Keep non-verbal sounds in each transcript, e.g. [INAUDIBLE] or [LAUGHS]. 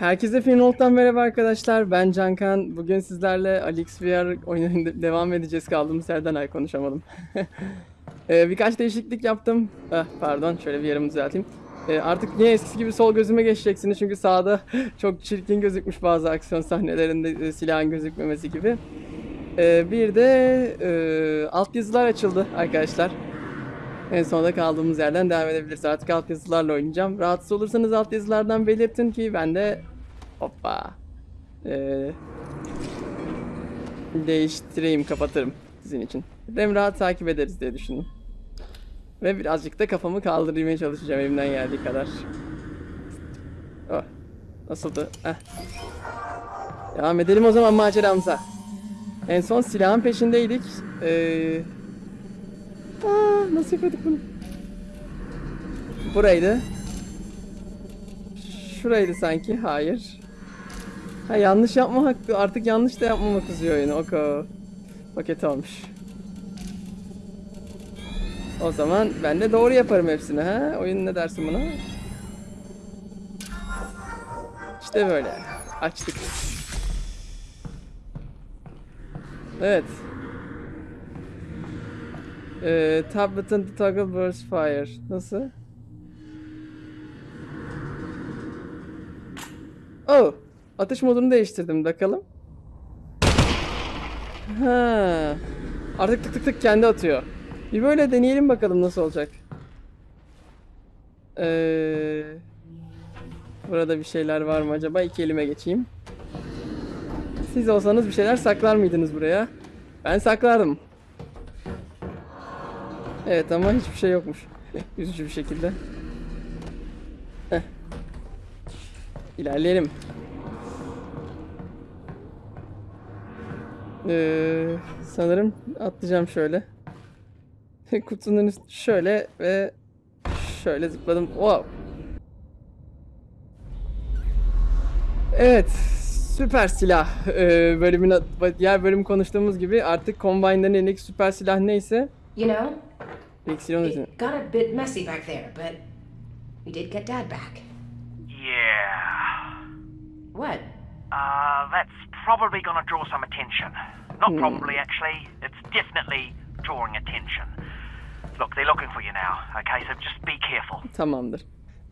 Herkese Finolt'tan merhaba arkadaşlar. Ben Cankan. Bugün sizlerle Alex VR oyununa [LAUGHS] devam edeceğiz. Kaldığımız yerden ay konuşamadım. [LAUGHS] Ee, birkaç değişiklik yaptım. Ah, pardon şöyle bir yerimi düzelteyim. Ee, artık niye eskisi gibi sol gözüme geçeceksiniz çünkü sağda [LAUGHS] çok çirkin gözükmüş bazı aksiyon sahnelerinde e, silahın gözükmemesi gibi. Ee, bir de e, altyazılar açıldı arkadaşlar. En sonunda kaldığımız yerden devam edebiliriz. Artık altyazılarla oynayacağım. Rahatsız olursanız altyazılardan belirtin ki ben de hoppa ee, değiştireyim, kapatırım sizin için. Hem rahat takip ederiz diye düşündüm. Ve birazcık da kafamı kaldırmaya çalışacağım elimden geldiği kadar. Oh. Nasıldı? Heh. Devam edelim o zaman maceramıza. En son silahın peşindeydik. Ee... Aa, nasıl yapıyorduk bunu? Buraydı. Şuraydı sanki. Hayır. Ha yanlış yapma hakkı. Artık yanlış da yapmama kızıyor oyunu. Oko. Paket olmuş. O zaman ben de doğru yaparım hepsini ha. Oyun ne dersin buna? İşte böyle. Açtık. Evet. Ee, tab button to toggle burst fire. Nasıl? Oh. Atış modunu değiştirdim. Bakalım. Ha. Artık tık tık tık kendi atıyor. Bir böyle deneyelim bakalım nasıl olacak. Ee, burada bir şeyler var mı acaba? İki elime geçeyim. Siz olsanız bir şeyler saklar mıydınız buraya? Ben saklardım. Evet ama hiçbir şey yokmuş. [LAUGHS] Üzücü bir şekilde. Heh. İlerleyelim. Ee, sanırım atlayacağım şöyle. [LAUGHS] Kutunun üstü şöyle ve şöyle zıpladım. Wow. Evet. Süper silah. Ee, bölümün diğer bölüm konuştuğumuz gibi artık Combine'den elindeki süper silah neyse You know, üzerine. it got a bit messy back there, but we did get Dad back. Yeah. What? Uh, that's probably gonna draw some attention. Not probably, actually. It's definitely drawing attention. Look, they're looking for you now, okay? So just be careful. Tamamdır.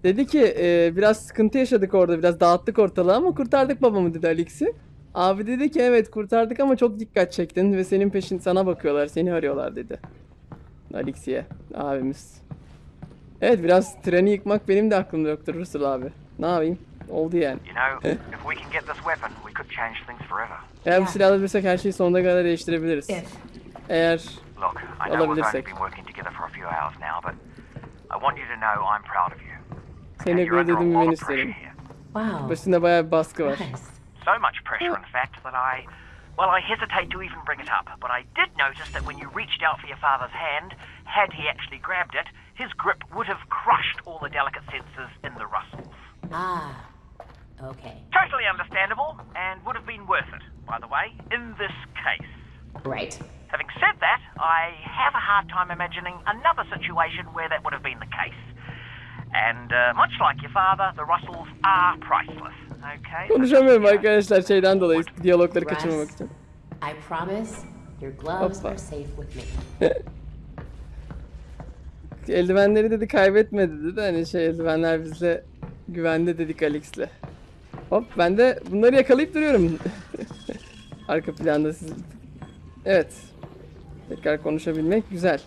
Dedi ki e, biraz sıkıntı yaşadık orada biraz dağıttık ortalığı ama kurtardık babamı dedi Alex'i. Abi dedi ki evet kurtardık ama çok dikkat çektin ve senin peşin sana bakıyorlar seni arıyorlar dedi. Alex'iye abimiz. Evet biraz treni yıkmak benim de aklımda yoktur Russell abi. Ne yapayım? Oldu yani. You know, if we can get this weapon, we could change things forever. Eğer bu Ya. silahı bulursak her şeyi sonuna kadar değiştirebiliriz. If. Eğer Look, I know we've only Alabilirsek. been working together for a few hours now, but I want you to know I'm proud of you. seni You're under a gurur lot bilmeni of pressure isterim. here. Wow. Başında bayağı bir baskı var. Nice. So much pressure, in fact, that I. Well, I hesitate to even bring it up, but I did notice that when you reached out for your father's hand, had he actually grabbed it, his grip would have crushed all the delicate senses in the Russells. Ah. Okay. Totally understandable, and would have been worth it, by the way, in this case. Right. Having said that, I have a hard time imagining another situation where that would have been the case. And uh, much like your father, the Russells are priceless. Okay? Konuşamıyorum arkadaşlar şeyden dolayı diyalogları Russ, kaçırmamak için. I promise your gloves Hoppa. are safe with me. [LAUGHS] Eldivenleri dedi kaybetme dedi de hani şey eldivenler bizle güvende dedik Alex'le. Hop ben de bunları yakalayıp duruyorum. [LAUGHS] Arka planda siz. Evet. Tekrar konuşabilmek güzel.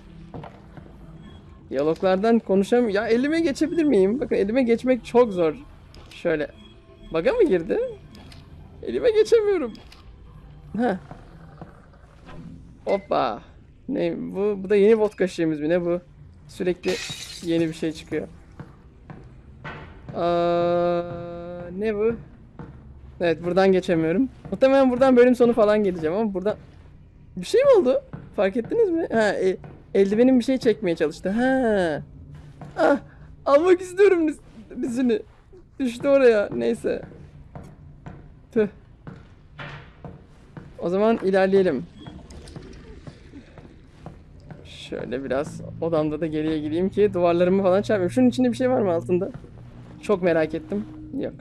Diyaloglardan konuşam ya elime geçebilir miyim? Bakın elime geçmek çok zor. Şöyle. Baga mı girdi? Elime geçemiyorum. Ha. Hoppa. Ne bu? Bu da yeni vodka şişemiz mi? Ne bu? Sürekli yeni bir şey çıkıyor. Aa, ne bu? Evet buradan geçemiyorum. Muhtemelen buradan bölüm sonu falan geleceğim ama buradan... Bir şey mi oldu? Fark ettiniz mi? Ha, e, eldivenim bir şey çekmeye çalıştı. Ha. Ah, almak istiyorum dizini. Düştü oraya. Neyse. Tüh. O zaman ilerleyelim. Şöyle biraz odamda da geriye gideyim ki duvarlarımı falan çarpmayayım. Şunun içinde bir şey var mı altında? Çok merak ettim. Yok.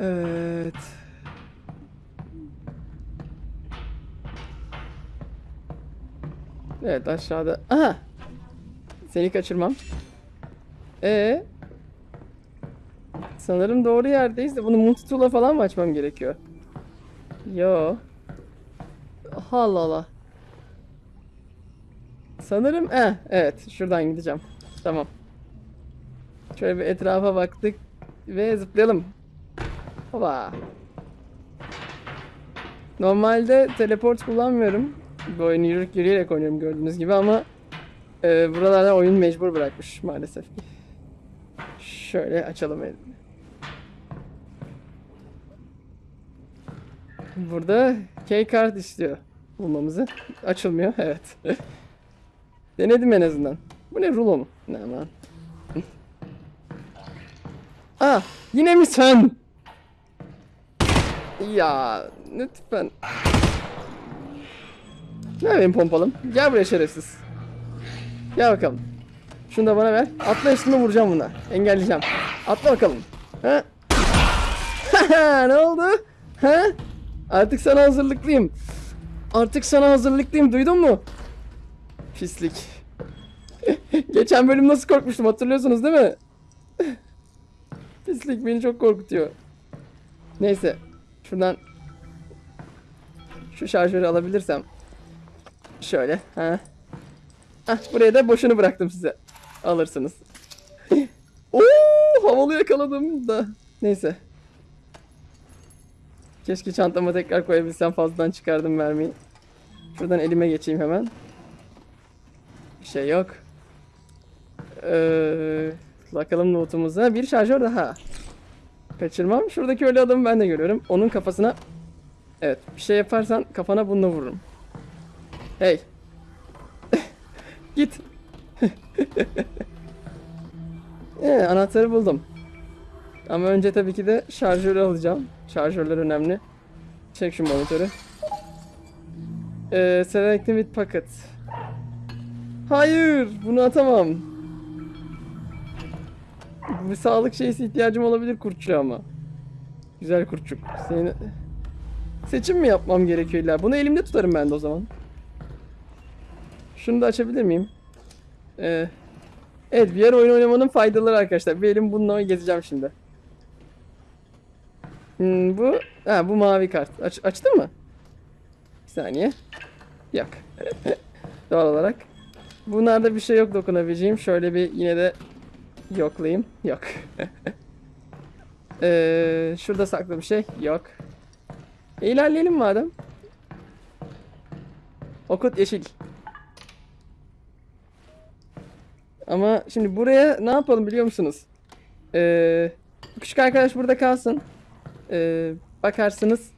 Evet. Evet aşağıda. Aha. Seni kaçırmam. Ee. Sanırım doğru yerdeyiz de bunu multitool'a falan mı açmam gerekiyor? Yo. Allah Allah. Sanırım eh evet şuradan gideceğim. Tamam. Şöyle bir etrafa baktık ve zıplayalım. Hoppa. Normalde teleport kullanmıyorum. Bu oyunu yürüyerek, yürüyerek oynuyorum gördüğünüz gibi ama e, buralarda oyun mecbur bırakmış maalesef. Şöyle açalım elini. Burada key card istiyor bulmamızı. Açılmıyor evet. [LAUGHS] Denedim en azından. Bu ne rulo mu? Ne aman. Aa [LAUGHS] yine mi sen? Ya lütfen. Ne benim pompalım? Gel buraya şerefsiz. Gel bakalım. Şunu da bana ver. Atla üstüme vuracağım buna. Engelleyeceğim. Atla bakalım. Ha? [LAUGHS] ne oldu? Ha? Artık sana hazırlıklıyım. Artık sana hazırlıklıyım. Duydun mu? Pislik. [LAUGHS] Geçen bölüm nasıl korkmuştum hatırlıyorsunuz değil mi? [LAUGHS] Pislik beni çok korkutuyor. Neyse. Şuradan şu şarjörü alabilirsem. Şöyle. Ha. Hah, buraya da boşunu bıraktım size. Alırsınız. [LAUGHS] Oo, havalı yakaladım da. Neyse. Keşke çantama tekrar koyabilsem fazladan çıkardım mermiyi. Şuradan elime geçeyim hemen. Bir şey yok. Ee, bakalım notumuza. Bir şarjör daha. Kaçırmam. Şuradaki ölü adamı ben de görüyorum. Onun kafasına... Evet. Bir şey yaparsan kafana bununla vururum. Hey. [LAUGHS] Git. [LAUGHS] ee, anahtarı buldum. Ama önce tabii ki de şarjörü alacağım. Şarjörler önemli. Çek şu monitörü. Ee, selecting with pocket. Hayır, bunu atamam. Bir sağlık şeysi ihtiyacım olabilir kurtçuğa ama. Güzel kurtçuk. Seni... Seçim mi yapmam gerekiyor illa? Bunu elimde tutarım ben de o zaman. Şunu da açabilir miyim? Ee, evet VR oyun oynamanın faydaları arkadaşlar. Bir elim bununla gezeceğim şimdi. Hmm, bu ha bu mavi kart. Aç, açtı mı? Bir saniye. Yok. [LAUGHS] Doğal olarak. Bunlarda bir şey yok dokunabileceğim. Şöyle bir yine de yoklayayım. Yok. ee, şurada saklı bir şey. Yok. İlerleyelim madem. Okut yeşil. Ama şimdi buraya ne yapalım biliyor musunuz? Ee, küçük arkadaş burada kalsın. Ee, bakarsınız.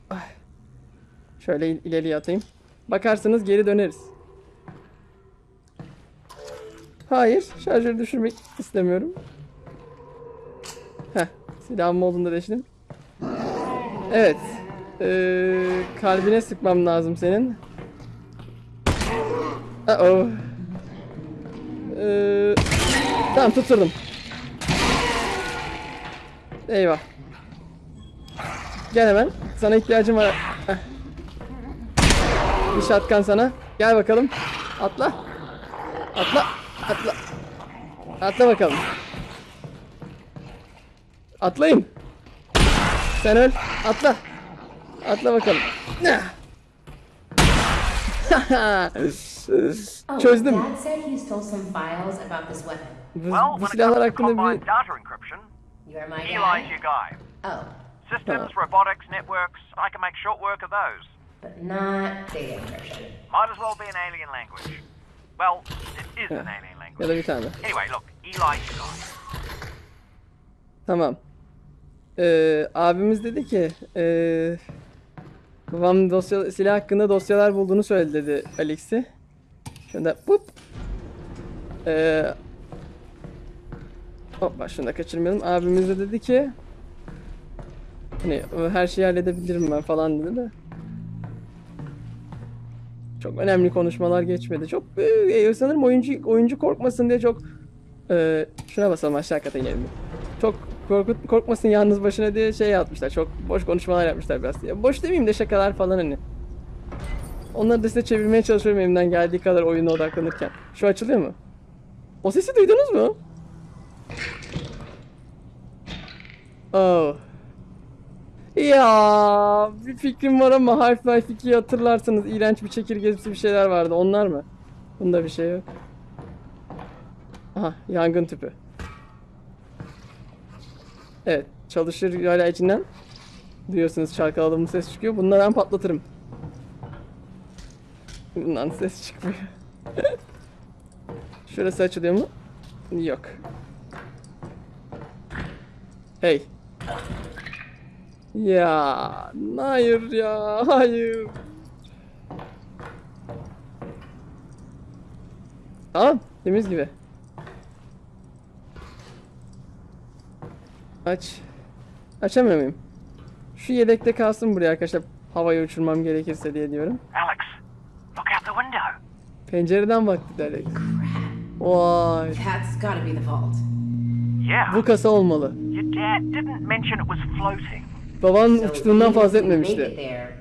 Şöyle il- ileriye atayım. Bakarsınız geri döneriz. Hayır, şarjörü düşürmek istemiyorum. Heh, silahım olduğunda değiştim. Evet. Ee, kalbine sıkmam lazım senin. Uh oh. Ee, tamam tutturdum. Eyvah. Gel hemen. Sana ihtiyacım var. Heh. Bir şatkan sana. Gel bakalım. Atla. Atla. Atla. Atla bakalım. Atlayın. Sen öl. Atla. Atla bakalım. [LAUGHS] Oh, Çözdüm. Dad said he stole some files about this weapon. Bu, bu silahlar hakkında bir... data encryption, You're my Eli's your guy. Oh, Systems, robotics, networks, I can make short work of those. but not data encryption. Might as well be an alien language. Well, it is an alien Ya language. da bir tane. Anyway, look, guy. Tamam. Ee, abimiz dedi ki ee, babam dosya silah hakkında dosyalar bulduğunu söyledi dedi Alex'i. Şunda pup. Ee, hoppa şunu da kaçırmayalım. Abimiz de dedi ki hani "O her şeyi halledebilirim ben falan dedi de. Çok önemli konuşmalar geçmedi. Çok ee, sanırım oyuncu oyuncu korkmasın diye çok ee, şuna basalım aşağı kata inelim. Çok korkut, korkmasın yalnız başına diye şey yapmışlar. Çok boş konuşmalar yapmışlar biraz. Ya boş demeyeyim de şakalar falan hani. Onları da size çevirmeye çalışıyorum elimden geldiği kadar oyuna odaklanırken. Şu açılıyor mu? O sesi duydunuz mu? Oh. Ya bir fikrim var ama Half-Life 2'yi hatırlarsanız iğrenç bir çekirgesi bir şeyler vardı. Onlar mı? Bunda bir şey yok. Aha yangın tüpü. Evet çalışır hala içinden. Duyuyorsunuz çalkaladığım ses çıkıyor. Bunları ben patlatırım. Bundan ses çıkmıyor. [LAUGHS] Şurası açılıyor mu? Yok. Hey. Ya hayır ya hayır. Tamam temiz gibi. Aç. Açamıyor muyum? Şu yedekte kalsın buraya arkadaşlar. Havaya uçurmam gerekirse diye diyorum. Alex, look out the window. Pencereden baktı Alex. Vay. That's gotta be the vault. Yeah. Bu kasa olmalı. Your dad didn't mention it was floating. Baban So uçtuğundan fazla etmemişti. there,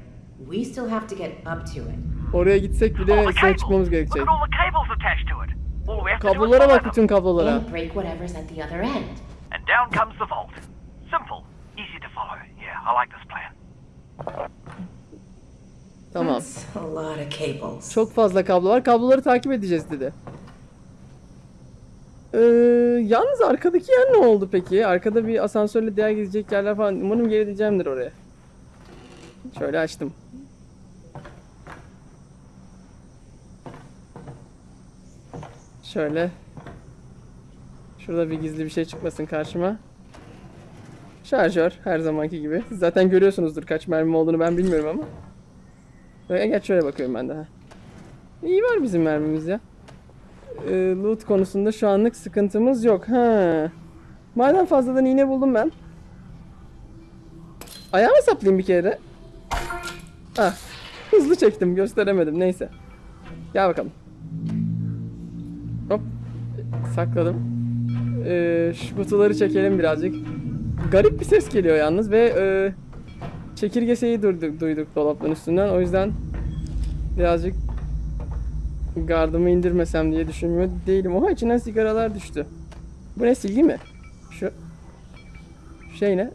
we still have to get up to it. Oraya gitsek bile cable. çıkmamız Look gerekecek. at all the cables attached to it. All we have to do is Kablolara bak bütün kablolara. And break whatever's at the other end. And down comes the vault. Simple, easy to follow. Yeah, I like this plan. Tamam. That's a lot of cables. Çok fazla kablo var. Kabloları takip edeceğiz dedi. Ee, yalnız arkadaki yer ne oldu peki? Arkada bir asansörle diğer gidecek yerler falan. Umarım geri diyeceğimdir oraya. Şöyle açtım. Şöyle. Şurada bir gizli bir şey çıkmasın karşıma. Şarjör her zamanki gibi. Siz zaten görüyorsunuzdur kaç mermi olduğunu ben bilmiyorum ama. Ve geç şöyle bakıyorum ben de. İyi var bizim mermimiz ya. Ee, loot konusunda şu anlık sıkıntımız yok. Ha. Madem fazladan iğne buldum ben. Ayağıma saplayayım bir kere. Ah. Hızlı çektim gösteremedim neyse. Gel bakalım. Hop. Sakladım. Ee, şu kutuları çekelim birazcık. Garip bir ses geliyor yalnız ve e, çekirgeseyi duyduk, duyduk dolapların üstünden. O yüzden birazcık gardımı indirmesem diye düşünmüyor değilim. Oha içinden sigaralar düştü. Bu ne silgi mi? Şu şey ne?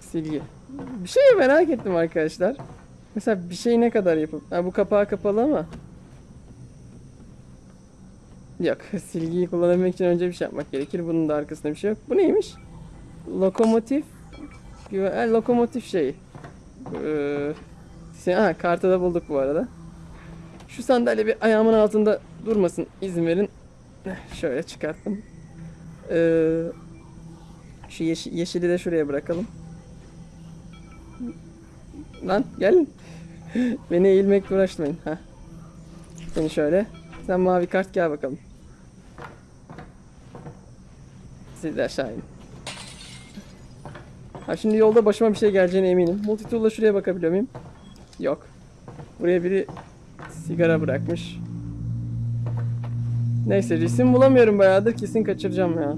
Silgi. Bir şey merak ettim arkadaşlar. Mesela bir şey ne kadar yapıp... Ha, bu kapağı kapalı ama. Yok. [LAUGHS] Silgiyi kullanabilmek için önce bir şey yapmak gerekir. Bunun da arkasında bir şey yok. Bu neymiş? Lokomotif. Güve- Ha, lokomotif şeyi. Ee, ha, kartı da bulduk bu arada. Şu sandalye bir ayağımın altında durmasın. izin verin. Şöyle çıkarttım. Ee, şu yeşi- yeşili de şuraya bırakalım. Lan gelin. [LAUGHS] Beni eğilmekle uğraşmayın. Ha. Seni şöyle. Sen mavi kart gel bakalım. Siz de aşağı inin. Ha şimdi yolda başıma bir şey geleceğine eminim. Multitool'la şuraya bakabiliyor muyum? Yok. Buraya biri sigara bırakmış. Neyse resim bulamıyorum bayağıdır kesin kaçıracağım ya.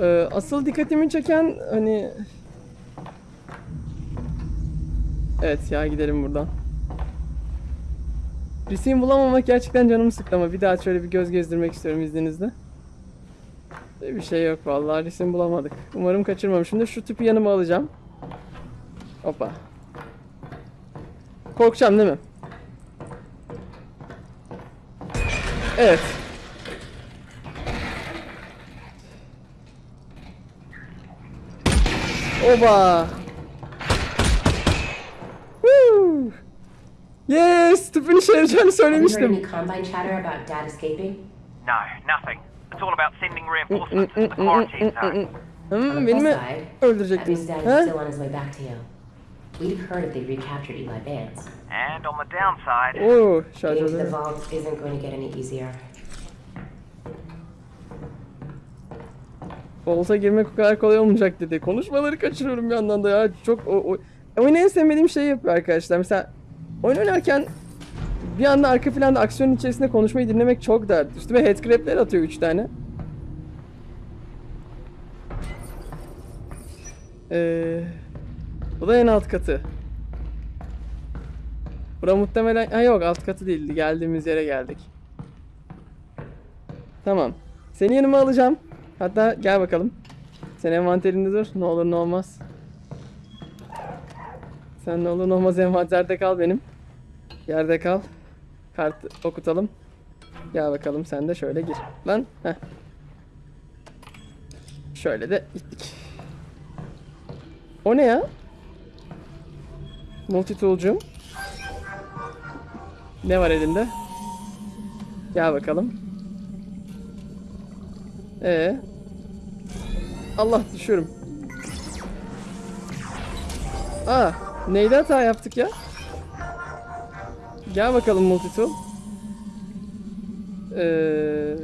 Ee, asıl dikkatimi çeken hani... Evet ya gidelim buradan. Resim bulamamak gerçekten canımı sıktı ama bir daha şöyle bir göz gezdirmek istiyorum izninizle. Bir şey yok vallahi resim bulamadık. Umarım kaçırmamışımdır. Şu tüpü yanıma alacağım. Hoppa. Korkacağım değil mi? Evet. Oba. Woo. Yes, Have you heard söylemiştim. any Combine chatter about Dad escaping? No, nothing. It's all about sending reinforcements to the quarantine zone. On Hmm, the beni mi öldürecektin? Ha? Have heard they recaptured Eli Vance. And on the downside, Oo, Getting to the vault isn't going to get any easier. Volta girmek o kadar kolay olmayacak dedi. Konuşmaları kaçırıyorum bir yandan da ya. Çok o, o... Oyunu en sevmediğim şeyi yapıyor arkadaşlar. Mesela oyun oynarken bir anda arka planda aksiyonun içerisinde konuşmayı dinlemek çok dert. Üstüme headcrab'ler atıyor 3 tane. Ee, bu da en alt katı. Bura muhtemelen... Ha yok alt katı değildi. Geldiğimiz yere geldik. Tamam. Seni yanıma alacağım. Hatta gel bakalım. Sen envanterinde dur. Ne olur ne olmaz. Sen ne olur ne olmaz envanterde kal benim. Yerde kal. Kart okutalım. Gel bakalım sen de şöyle gir. Lan. Heh. Şöyle de gittik. O ne ya? Multitool'cum. Ne var elinde? Gel bakalım. Ee. Allah düşüyorum. Aa, neyde hata yaptık ya? Gel bakalım multitool. Ee.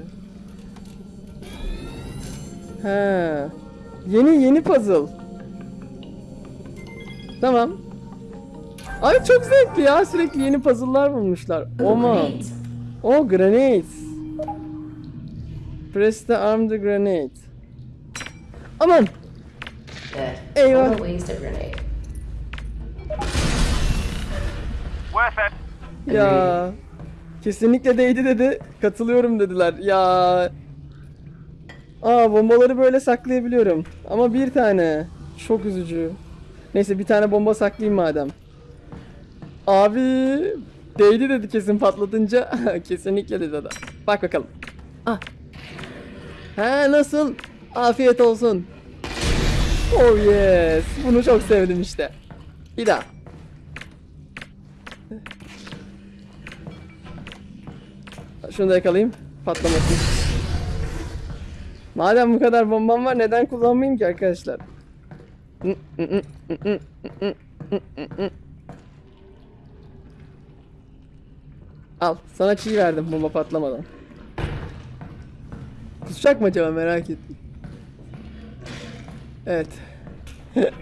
Ha. Yeni yeni puzzle. Tamam. Ay çok zevkli ya. Sürekli yeni puzzle'lar bulmuşlar. Great. O grenades. Press the arm the grenade. Aman. Good. Eyvah. Worth it. Ya. Kesinlikle değdi dedi. Katılıyorum dediler. Ya. Aa bombaları böyle saklayabiliyorum. Ama bir tane. Çok üzücü. Neyse bir tane bomba saklayayım madem. Abi değdi dedi kesin patlatınca. [LAUGHS] Kesinlikle dedi adam. Bak bakalım. Ah. Ha nasıl? Afiyet olsun. Oh yes. Bunu çok sevdim işte. Bir daha. Şunu da yakalayayım. Patlamasın. Madem bu kadar bombam var neden kullanmayayım ki arkadaşlar? Al sana çiğ verdim bomba patlamadan. Kusacak mı acaba merak ettim. Evet. [LAUGHS]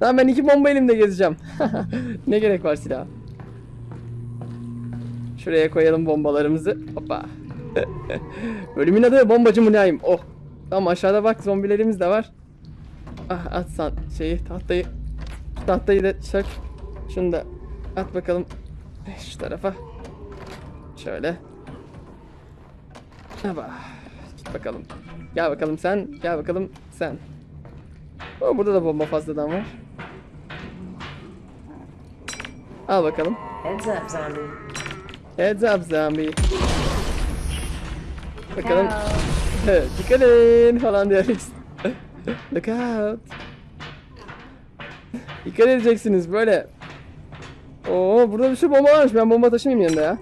Tamam ben iki bomba elimde gezeceğim. [LAUGHS] ne gerek var silah? Şuraya koyalım bombalarımızı. Hoppa. [LAUGHS] Bölümün adı bombacı mülayim. Oh. Tamam aşağıda bak zombilerimiz de var. Ah at san şeyi tahtayı. Tahtayı da çök. Şunu da at bakalım. Şu tarafa. Şöyle. Hoppa. Git bakalım. Gel bakalım sen. Gel bakalım sen. Oh, burada da bomba fazladan var. Al bakalım. Heads up, zombie. Heads up zombie. Bakalım. [LAUGHS] Dikkat edin falan diyoruz. [LAUGHS] Look out. Dikkat edeceksiniz böyle. Oo burada bir sürü bomba varmış. Ben bomba taşımayayım yanında ya.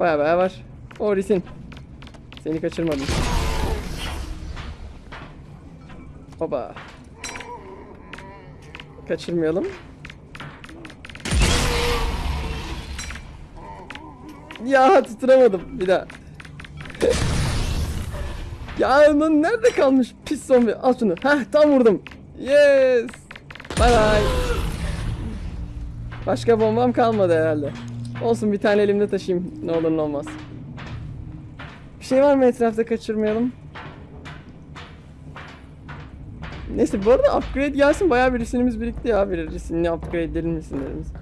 Baya baya var. O Risin. Seni kaçırmadım. Hoba. Kaçırmayalım. Ya tutturamadım bir daha. [LAUGHS] ya lan nerede kalmış pis zombi? Al şunu. Heh tam vurdum. Yes. Bye bye. Başka bombam kalmadı herhalde. Olsun bir tane elimde taşıyayım. Ne olur ne olmaz. Bir şey var mı etrafta kaçırmayalım. Neyse bu arada upgrade gelsin bayağı bir resimimiz birikti ya. Bir resimli upgrade edelim resimlerimiz.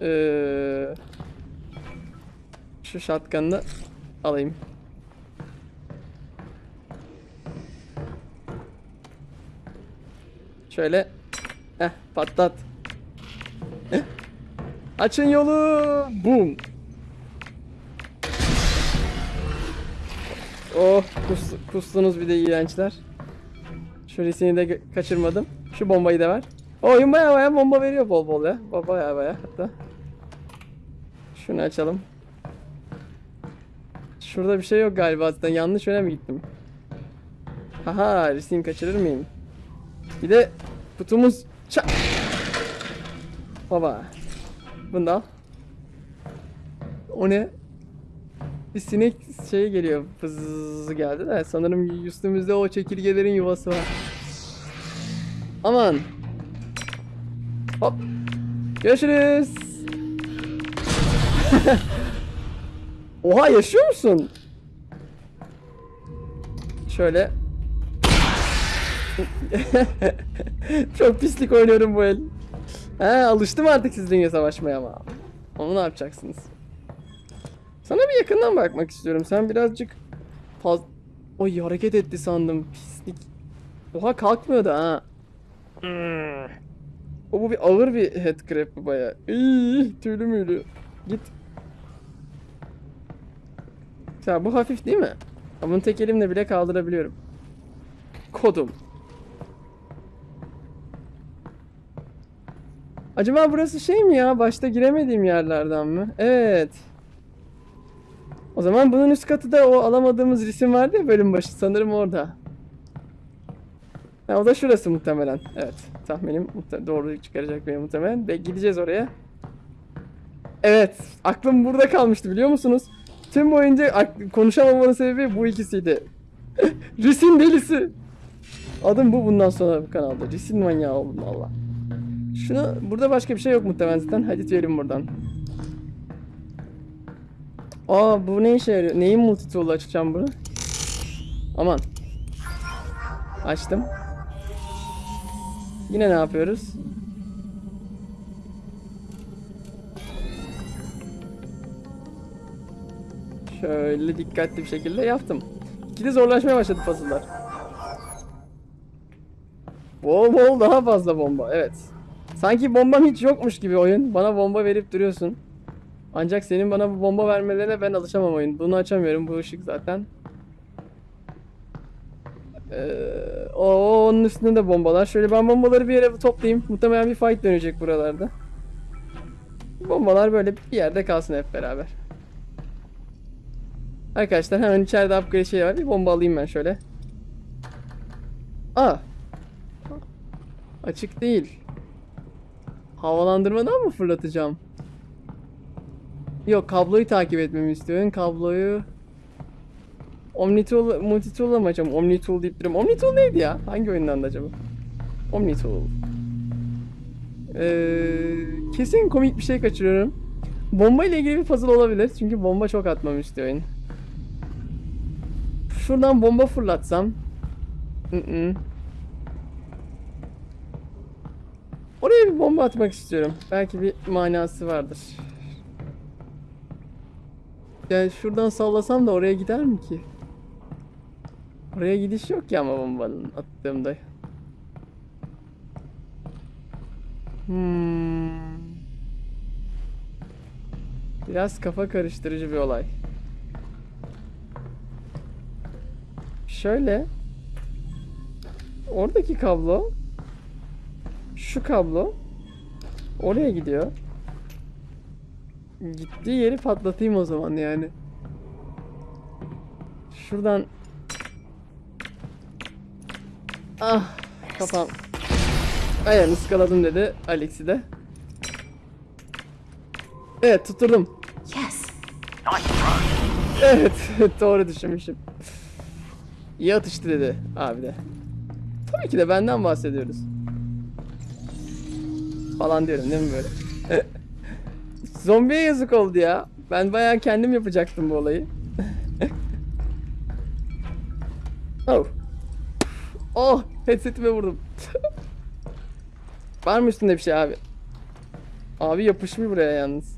Ee, şu shotgun'ı alayım. Şöyle. Heh patlat. Açın yolu. Boom. Oh kus, kustunuz bir de iğrençler. Şu resini de kaçırmadım. Şu bombayı da ver. Oyun baya baya bomba veriyor bol bol ya. Ba- Baya baya hatta. Şunu açalım. Şurada bir şey yok galiba zaten. Yanlış yöne mi gittim? Haha resim kaçırır mıyım? Bir de kutumuz ça Baba. Al. O ne? Bir sinek şey geliyor. Fızz geldi de sanırım üstümüzde o çekirgelerin yuvası var. Aman. Hop. Görüşürüz. [LAUGHS] Oha yaşıyor musun? Şöyle. [LAUGHS] Çok pislik oynuyorum bu el. He alıştım artık sizinle savaşmaya ama. Onu ne yapacaksınız? Sana bir yakından bakmak istiyorum. Sen birazcık faz... Oy hareket etti sandım. Pislik. Oha kalkmıyordu ha. O bu bir ağır bir head crab bu baya. Tüylü müylü. Git. Ya bu hafif değil mi? Ya bunu tek elimle bile kaldırabiliyorum. Kodum. Acaba burası şey mi ya? Başta giremediğim yerlerden mi? Evet. O zaman bunun üst katı da o alamadığımız resim vardı ya bölüm başı. Sanırım orada. Ha, o da şurası muhtemelen. Evet. Tahminim doğru çıkaracak benim muhtemelen. Ve gideceğiz oraya. Evet. Aklım burada kalmıştı biliyor musunuz? Tüm boyunca konuşamamamın sebebi bu ikisiydi. [LAUGHS] Risin delisi. Adım bu bundan sonra bu kanalda. Risin manyağı oldum valla. Şunu burada başka bir şey yok muhtemelen zaten. Hadi diyelim buradan. Aa bu ne işe yarıyor? Neyin multitool'u açacağım bunu? Aman. Açtım. Yine ne yapıyoruz? Şöyle dikkatli bir şekilde yaptım. İkide zorlaşmaya başladı puzzle'lar. Bol bol daha fazla bomba. Evet. Sanki bombam hiç yokmuş gibi oyun. Bana bomba verip duruyorsun. Ancak senin bana bu bomba vermelerine ben alışamam oyun. Bunu açamıyorum. Bu ışık zaten. Ee, o onun üstünde de bombalar. Şöyle ben bombaları bir yere toplayayım. Muhtemelen bir fight dönecek buralarda. Bombalar böyle bir yerde kalsın hep beraber. Arkadaşlar hemen içeride upgrade şey var. Bir bomba alayım ben şöyle. Aa. Açık değil. Havalandırmadan mı fırlatacağım? Yok kabloyu takip etmemi istiyorsun. Kabloyu Omnitool, Multitool'la mı açacağım? Omnitool deyip duruyorum. Omnitool neydi ya? Hangi oyundan da acaba? Omnitool. Ee, kesin komik bir şey kaçırıyorum. Bomba ile ilgili bir puzzle olabilir. Çünkü bomba çok atmam istiyor oyun. Şuradan bomba fırlatsam. Mm-mm. Oraya bir bomba atmak istiyorum. Belki bir manası vardır. Yani şuradan sallasam da oraya gider mi ki? Oraya gidiş yok ya ama bombanın attığımda. Hmm. Biraz kafa karıştırıcı bir olay. Şöyle. Oradaki kablo. Şu kablo. Oraya gidiyor. Gittiği yeri patlatayım o zaman yani. Şuradan. Ah kafam. Ayağını ıskaladım dedi Alex'i de. Evet tutturdum. Yes. Evet [LAUGHS] doğru düşünmüşüm. İyi atıştı dedi abi de. Tabii ki de benden bahsediyoruz. Falan diyorum değil mi böyle? [LAUGHS] Zombiye yazık oldu ya. Ben bayağı kendim yapacaktım bu olayı. [LAUGHS] oh. Oh, headsetime vurdum. [LAUGHS] Var mı üstünde bir şey abi? Abi yapışmış buraya yalnız.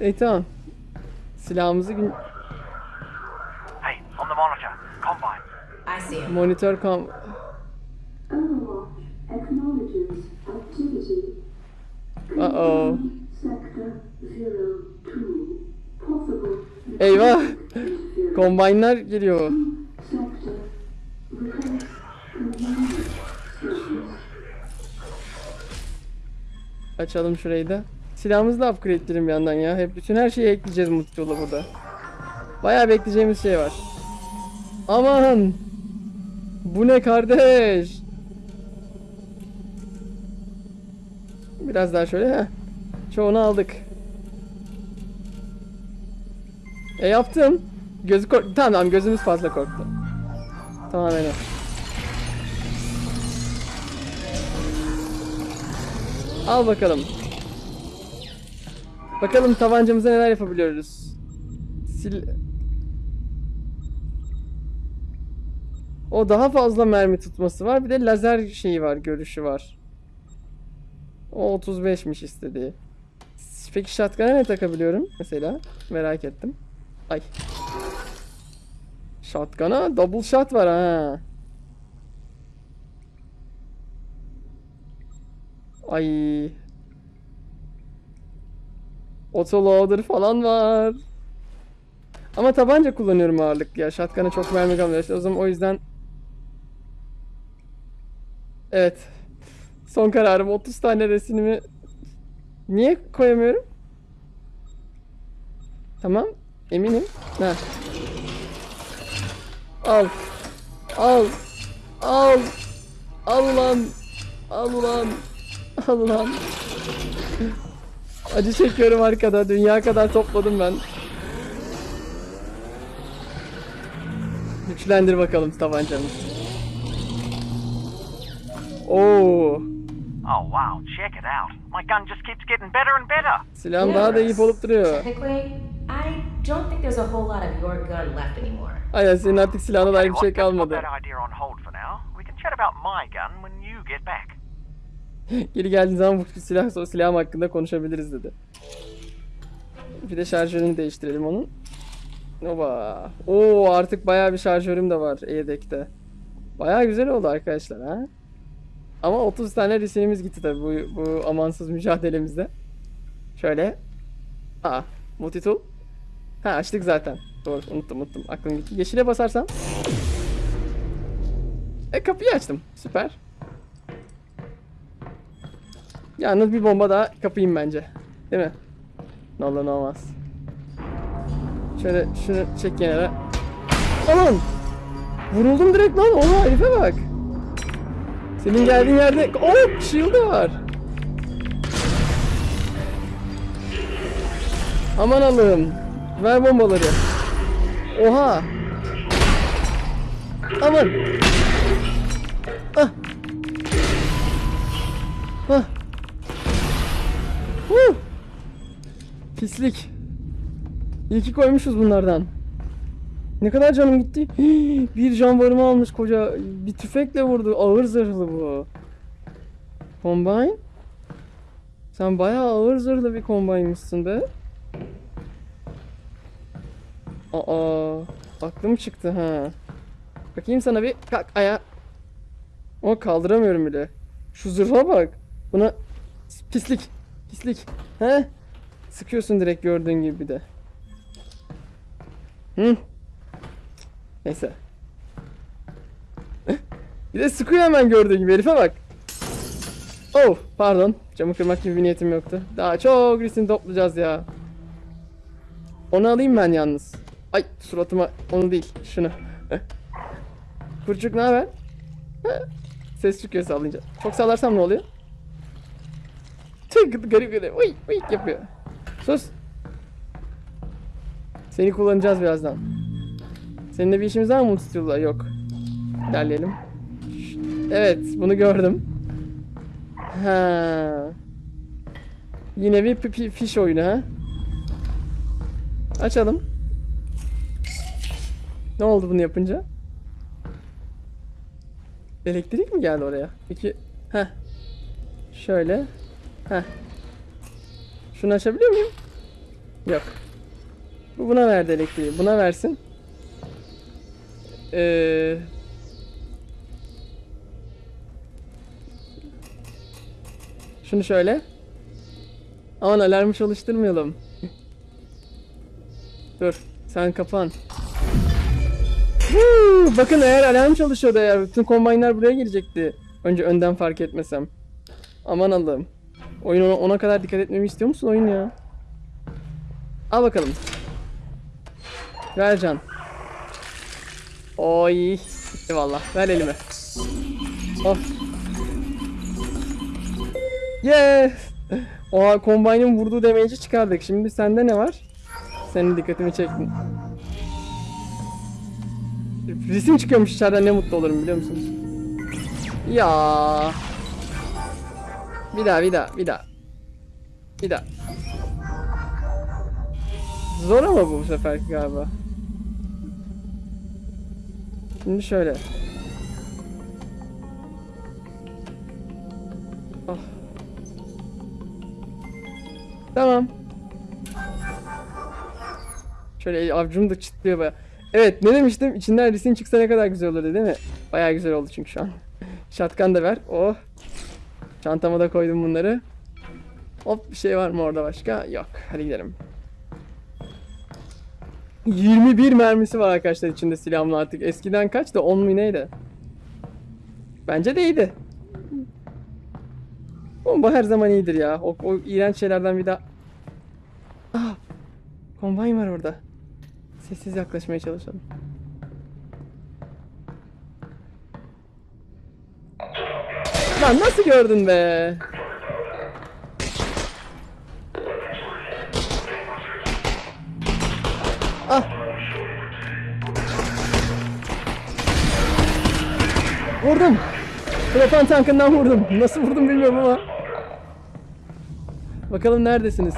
İyi tamam. Silahımızı gün Hey, on the monitor. Combine. I see him. monitör kam Uh-oh. Sector 02. Possible Eyvah. Combine'lar geliyor. Açalım şurayı da. Silahımızı da upgrade edelim yandan ya. Hep bütün her şeyi ekleyeceğiz multitool'a burada. Bayağı bekleyeceğimiz şey var. Aman! Bu ne kardeş? Biraz daha şöyle ha. Çoğunu aldık. E yaptım. Gözü kork... Tamam tamam gözümüz fazla korktu. Tamamen o. Al bakalım. Bakalım tabancamıza neler yapabiliyoruz. Sil... O daha fazla mermi tutması var. Bir de lazer şeyi var, görüşü var. O 35'miş istediği. Peki shotgun'a ne takabiliyorum mesela? Merak ettim. Ay. Shotgun'a double shot var ha. Ay. Autoloader falan var. Ama tabanca kullanıyorum ağırlık ya. Shotgun'a çok mermi kalmıyor. İşte o zaman o yüzden Evet. Son kararım 30 tane resimimi niye koyamıyorum? Tamam. Eminim. Ha. Al. Al. Al. Al ulan. Al ulan. Al ulan. Acı çekiyorum arkada. Dünya kadar topladım ben. Güçlendir bakalım tabancamı. Oo. Oh, wow, check it out. My gun just keeps getting better and better. Silahım daha da iyi olup duruyor. Technically, I don't think there's a whole lot of your gun left anymore. Aynen senin artık silahına dair bir şey kalmadı. that idea on hold for now. We can chat about my gun when you get back. [LAUGHS] Geri geldiğin zaman bu silah silahım hakkında konuşabiliriz dedi. Bir de şarjörünü değiştirelim onun. Oba. Oo artık bayağı bir şarjörüm de var yedekte. Bayağı güzel oldu arkadaşlar ha. Ama 30 tane resimimiz gitti tabi bu, bu amansız mücadelemizde. Şöyle. Aa, multitool. Ha açtık zaten. Doğru unuttum unuttum. Aklım gitti. Yeşile basarsam. E kapıyı açtım. Süper. Yalnız bir bomba daha kapayım bence. Değil mi? Ne olur ne olmaz. Şöyle şunu çek kenara. Aman! Vuruldum direkt lan. Oha herife bak. Senin geldiğin yerde... Oh! Shield'ı var. Aman Allah'ım. Ver bombaları. Oha! Aman! Ah! Ah! Huh! Pislik. İyi ki koymuşuz bunlardan. Ne kadar canım gitti? [GASPS] Bir canvarımı almış koca. Bir tüfekle vurdu. Ağır zırhlı bu. Combine? Sen bayağı ağır zırhlı bir combine'mışsın be. Aa, aklım çıktı ha. Bakayım sana bir kalk aya. O kaldıramıyorum bile. Şu zırha bak. Buna pislik. Pislik. He? Sıkıyorsun direkt gördüğün gibi de. Hı? Neyse. bir de sıkıyor hemen gördüğün gibi herife bak. Oh pardon. Camı kırmak gibi bir niyetim yoktu. Daha çok resim toplayacağız ya. Onu alayım ben yalnız. Ay suratıma onu değil şunu. Kurçuk ne haber? Ses çıkıyor sallayınca. Çok sallarsam ne oluyor? Tüh garip garip. Uy uy yapıyor. Sus. Seni kullanacağız birazdan. Seninle bir işimiz var mı Multitool'la? Yok. İlerleyelim. Evet, bunu gördüm. Ha. Yine bir fiş oyunu ha. Açalım. Ne oldu bunu yapınca? Elektrik mi geldi oraya? Peki, heh. Şöyle. Heh. Şunu açabiliyor muyum? Yok. Bu buna verdi elektriği. Buna versin. Ee... Şunu şöyle. Aman alarmı çalıştırmayalım. Dur. Sen kapan. Huu, bakın eğer alarm çalışıyordu eğer bütün kombinler buraya gelecekti. Önce önden fark etmesem. Aman Allah'ım. Oyun ona, ona kadar dikkat etmemi istiyor musun oyun ya? Al bakalım. Ver can. Oy. Valla. Ver elime. Oh. Yes. Oha Combine'ın vurduğu damage'i çıkardık. Şimdi sende ne var? Senin dikkatimi çektin. Resim çıkıyormuş içeriden ne mutlu olurum biliyor musunuz? Ya. Bir daha bir daha bir daha. Bir daha. Zor ama bu sefer galiba. Şimdi şöyle. Ah. Tamam. Şöyle avcum da çıtlıyor baya. Evet ne demiştim? İçinden resim çıksa ne kadar güzel olurdu değil mi? Baya güzel oldu çünkü şu an. [LAUGHS] Şatkan da ver. Oh. Çantama da koydum bunları. Hop bir şey var mı orada başka? Yok. Hadi gidelim. 21 mermisi var arkadaşlar içinde silahımla artık. Eskiden kaçtı? 10 mu neydi? Bence de iyiydi. Bomba her zaman iyidir ya. O, o iğrenç şeylerden bir daha... Ah! Kombine var orada. Sessiz yaklaşmaya çalışalım. Lan nasıl gördün be? Vurdum. Propan tankından vurdum. Nasıl vurdum bilmiyorum ama. Bakalım neredesiniz?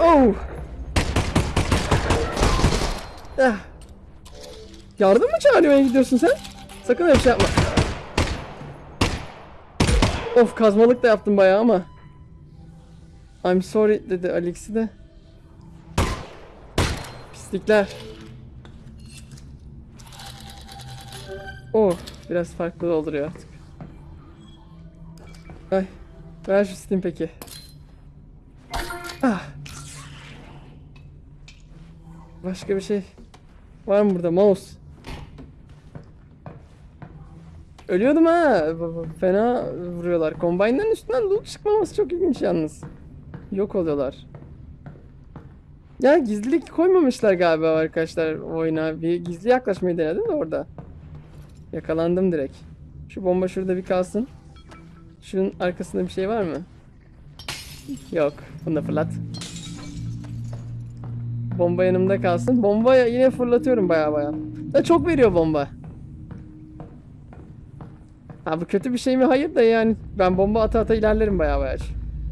Oh! Ah. Yardım mı çağırmaya gidiyorsun sen? Sakın öyle şey yapma. Of kazmalık da yaptım bayağı ama. I'm sorry dedi Alex'i de. Pislikler. Oh biraz farklı dolduruyor artık. Ay ver şu Steam peki. Ah. Başka bir şey var mı burada mouse? Ölüyordum ha. Fena vuruyorlar. Combine'ların üstünden loot çıkmaması çok ilginç yalnız. Yok oluyorlar. Ya gizlilik koymamışlar galiba arkadaşlar oyuna. Bir gizli yaklaşmayı denedim de orada. Yakalandım direkt. Şu bomba şurada bir kalsın. Şunun arkasında bir şey var mı? Yok. Bunu da fırlat. Bomba yanımda kalsın. Bomba yine fırlatıyorum baya baya. Da çok veriyor bomba. Ha bu kötü bir şey mi? Hayır da yani ben bomba ata ata ilerlerim baya baya.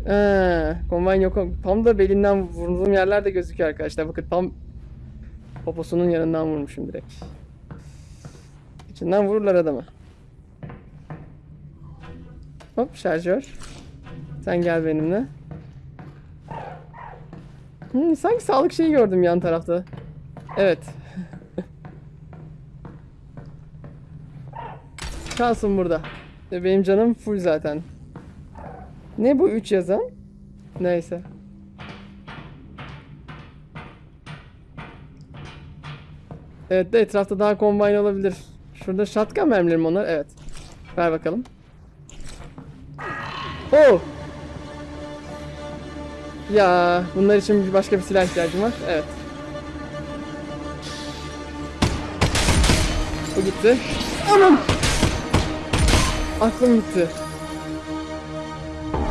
Eee, kombine yok. Tam da belinden vurduğum yerler de gözüküyor arkadaşlar. Bakın tam poposunun yanından vurmuşum direkt. İçinden vururlar adamı. Hop şarjör. Sen gel benimle. Hmm, sanki sağlık şeyi gördüm yan tarafta. Evet. [LAUGHS] Kalsın burada. Ve Benim canım full zaten. Ne bu 3 yazan? Neyse. Evet de etrafta daha kombine olabilir. Şurada shotgun mermileri mi onlar? Evet. Ver bakalım. Oh! Ya bunlar için başka bir silah ihtiyacım var. Evet. Bu gitti. Aman! Aklım gitti.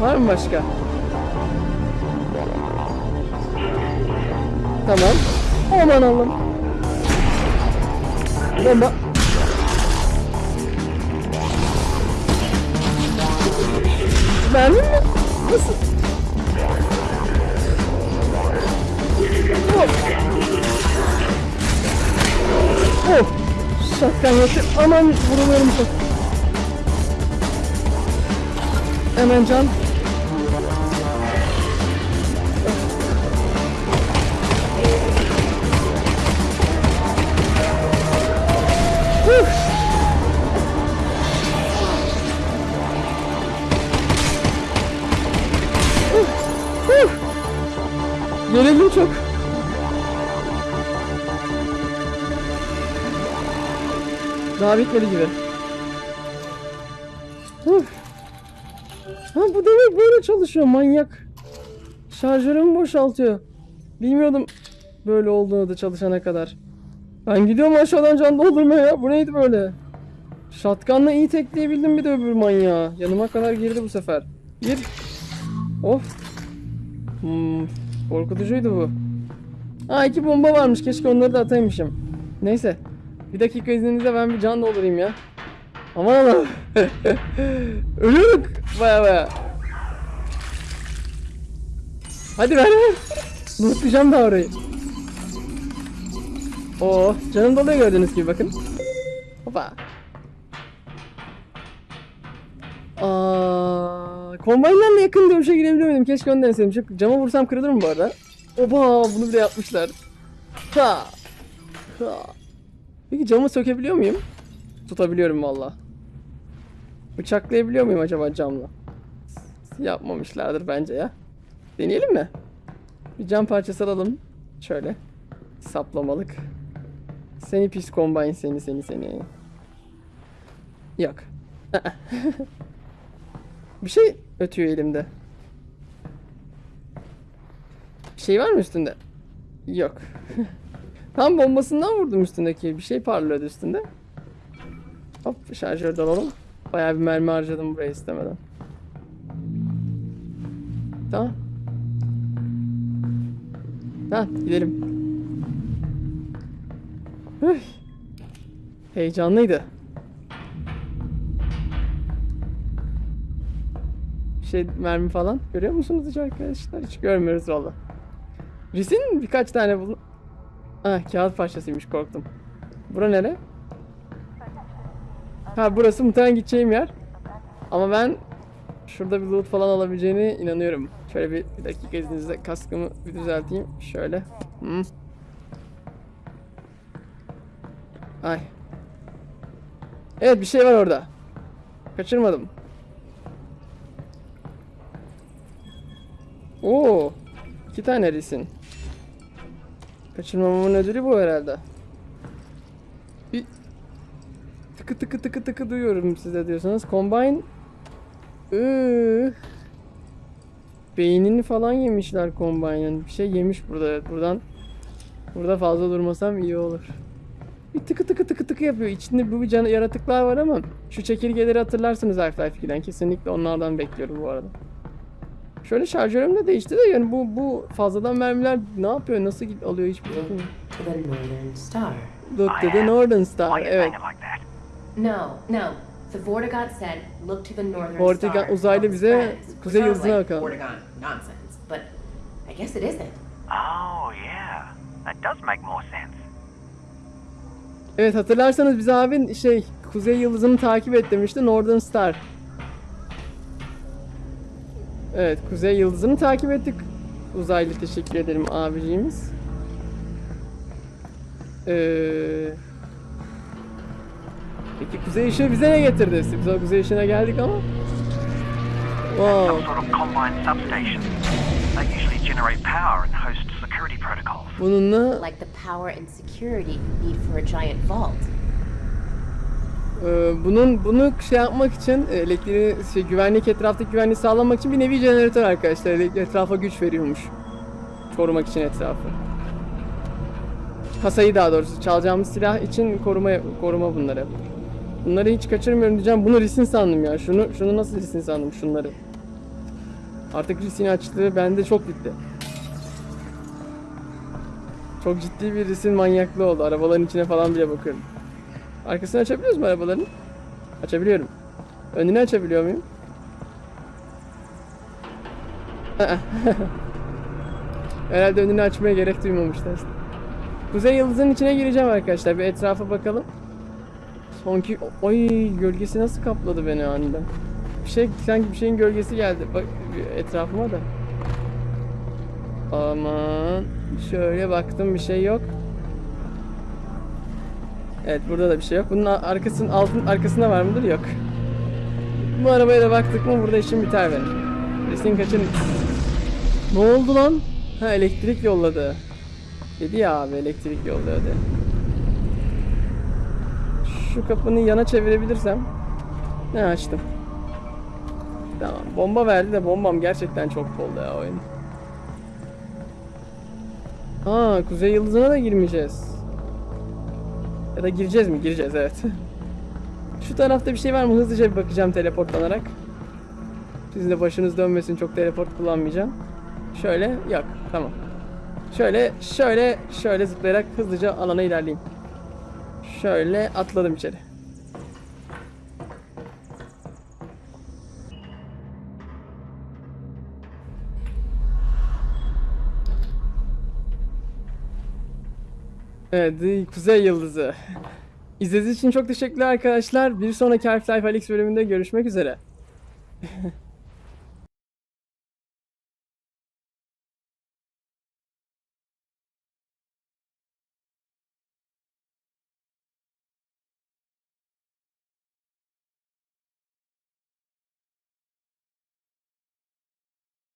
Var mı başka? Tamam. Aman Allah'ım. Bomba. Nasıl? Hop. Oh. Şatkan yetti. Aman vuruluyorum çok. Hemen can. Gerildim çok. Daha bitmedi gibi. Ha bu demek böyle çalışıyor manyak. Şarjörümü boşaltıyor. Bilmiyordum böyle olduğunu da çalışana kadar. Ben gidiyorum aşağıdan can doldurmaya ya. Bu neydi böyle? Shotgun'la iyi tekleyebildim bir de öbür manyağı. Yanıma kadar girdi bu sefer. Gir. Of. Hmm, korkutucuydu bu. Ha iki bomba varmış. Keşke onları da ataymışım. Neyse. Bir dakika izninizle ben bir can doldurayım ya. Aman Allah'ım. [LAUGHS] Ölüyorduk. Baya baya. Hadi ver ver. Lootlayacağım daha orayı. Oo, canım doluyor gördüğünüz gibi bakın. Hopa. Aa, Kombaynlarla yakın dövüşe girebiliyordum. Keşke onu deneseydim. Şu cama vursam kırılır mı bu arada? Oba bunu bile yapmışlar. Ha. Ha. Peki camı sökebiliyor muyum? Tutabiliyorum valla. Bıçaklayabiliyor muyum acaba camla? Yapmamışlardır bence ya. Deneyelim mi? Bir cam parçası alalım. Şöyle. Saplamalık. Seni pis kombine seni seni seni. Yok. [LAUGHS] Bir şey ötüyor elimde. Bir şey var mı üstünde? Yok. [LAUGHS] Tam bombasından vurdum üstündeki. Bir şey parlıyordu üstünde. Hop şarjör alalım. Bayağı bir mermi harcadım buraya istemeden. Tamam. Tamam gidelim. Heyecanlıydı. Şey mermi falan görüyor musunuz hiç arkadaşlar? Hiç görmüyoruz valla. Risin birkaç tane bul... Ah kağıt parçasıymış korktum. Bura nere? Ha burası muhtemelen gideceğim yer. Ama ben şurada bir loot falan alabileceğine inanıyorum. Şöyle bir, bir dakika izninizle kaskımı bir düzelteyim. Şöyle. Hı. Ay. Evet bir şey var orada. Kaçırmadım. Oo. iki tane risin. Kaçırmamamın ödülü bu herhalde. Bir tıkı tıkı tıkı tıkı duyuyorum size diyorsanız. Combine Iıı. Beynini falan yemişler Combine'ın. Bir şey yemiş burada. Evet, buradan burada fazla durmasam iyi olur. Bir tıkı tıkı tıkı tıkı yapıyor. İçinde bu can yaratıklar var ama şu çekirgeleri hatırlarsınız Half-Life 2'den. Kesinlikle onlardan bekliyorum bu arada. Şöyle şarjörüm de değişti de yani bu bu fazladan mermiler ne yapıyor? Nasıl git alıyor hiçbir Northern Star. Look to the Northern Star. You Evet. No, no. The Vortigaunt said, look to the Northern Vortigaunt Star. uzaylı bize kuzey yıldızına bakalım. Vortigaunt nonsense, but I guess it isn't. Oh, yeah. That does make more sense. Evet hatırlarsanız bize abin şey Kuzey Yıldızı'nı takip et demişti Northern Star. Evet Kuzey Yıldızı'nı takip ettik. Uzaylı teşekkür ederim abiciğimiz. Ee, peki Kuzey Işığı bize ne getirdi? Biz o Kuzey Işığı'na geldik ama. Wow. Bununla Like the power and security need for a giant vault. Ee, bunun bunu şey yapmak için e, elektriği şey, güvenlik etraftaki güvenliği sağlamak için bir nevi jeneratör arkadaşlar etrafa güç veriyormuş. Korumak için etrafı. Kasayı daha doğrusu çalacağımız silah için koruma koruma bunları. Bunları hiç kaçırmıyorum diyeceğim. Bunu risin sandım ya. Şunu şunu nasıl risin sandım şunları. Artık risin açtığı bende çok bitti. Çok ciddi bir risin manyaklığı oldu. Arabaların içine falan bile bakıyorum. Arkasını açabiliyoruz mu arabaların? Açabiliyorum. Önünü açabiliyor muyum? [LAUGHS] Herhalde önünü açmaya gerek duymamışlar. Kuzey yıldızının içine gireceğim arkadaşlar. Bir etrafa bakalım. Sonki... Oy gölgesi nasıl kapladı beni aniden. Bir şey sanki bir şeyin gölgesi geldi. Bak etrafıma da. Aman. Şöyle baktım bir şey yok. Evet burada da bir şey yok. Bunun arkasının altın arkasında var mıdır? Yok. Bu arabaya da baktık mı burada işim biter benim. Resim kaçın. Ne oldu lan? Ha elektrik yolladı. Dedi ya abi elektrik yolladı. Şu kapını yana çevirebilirsem. Ne açtım. Tamam. Bomba verdi de bombam gerçekten çok oldu ya oyun. Aa Kuzey Yıldızı'na da girmeyeceğiz. Ya da gireceğiz mi? Gireceğiz evet. Şu tarafta bir şey var mı? Hızlıca bir bakacağım teleportlanarak. Sizin de başınız dönmesin çok teleport kullanmayacağım. Şöyle yok tamam. Şöyle şöyle şöyle zıplayarak hızlıca alana ilerleyeyim. Şöyle atladım içeri. Evet, Kuzey Yıldızı. İzlediğiniz için çok teşekkürler arkadaşlar. Bir sonraki Half-Life Alyx bölümünde görüşmek üzere. [LAUGHS]